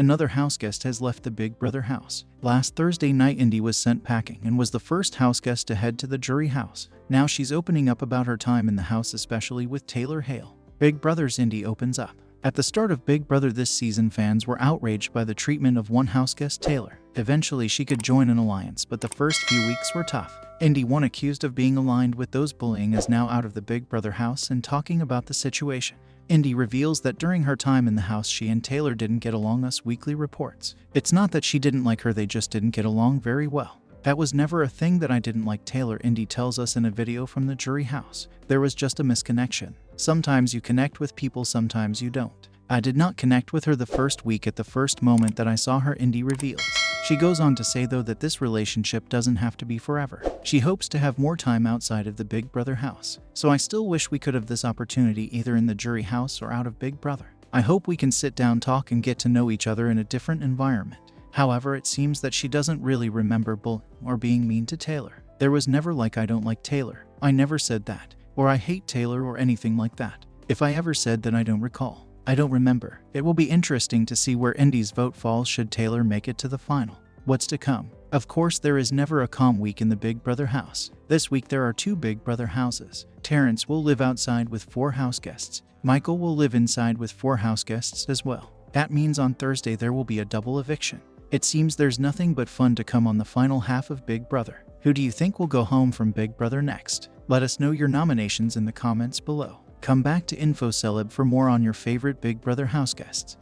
Another house guest has left the Big Brother house. Last Thursday night, Indy was sent packing and was the first house guest to head to the jury house. Now she's opening up about her time in the house, especially with Taylor Hale. Big Brother's Indy opens up. At the start of Big Brother this season, fans were outraged by the treatment of one house guest, Taylor. Eventually, she could join an alliance, but the first few weeks were tough. Indy, one accused of being aligned with those bullying, is now out of the Big Brother house and talking about the situation. Indy reveals that during her time in the house, she and Taylor didn't get along, us weekly reports. It's not that she didn't like her, they just didn't get along very well. That was never a thing that I didn't like Taylor, Indy tells us in a video from the jury house. There was just a misconnection. Sometimes you connect with people, sometimes you don't. I did not connect with her the first week at the first moment that I saw her, Indy reveals. She goes on to say, though, that this relationship doesn't have to be forever. She hopes to have more time outside of the Big Brother house. So I still wish we could have this opportunity either in the jury house or out of Big Brother. I hope we can sit down, talk, and get to know each other in a different environment. However, it seems that she doesn't really remember bullying or being mean to Taylor. There was never like I don't like Taylor. I never said that. Or I hate Taylor or anything like that. If I ever said that I don't recall. I don't remember. It will be interesting to see where Indy's vote falls should Taylor make it to the final. What's to come? Of course, there is never a calm week in the Big Brother house. This week there are two Big Brother houses. Terrance will live outside with four house guests. Michael will live inside with four house guests as well. That means on Thursday there will be a double eviction. It seems there's nothing but fun to come on the final half of Big Brother. Who do you think will go home from Big Brother next? Let us know your nominations in the comments below. Come back to InfoCeleb for more on your favorite Big Brother house guests.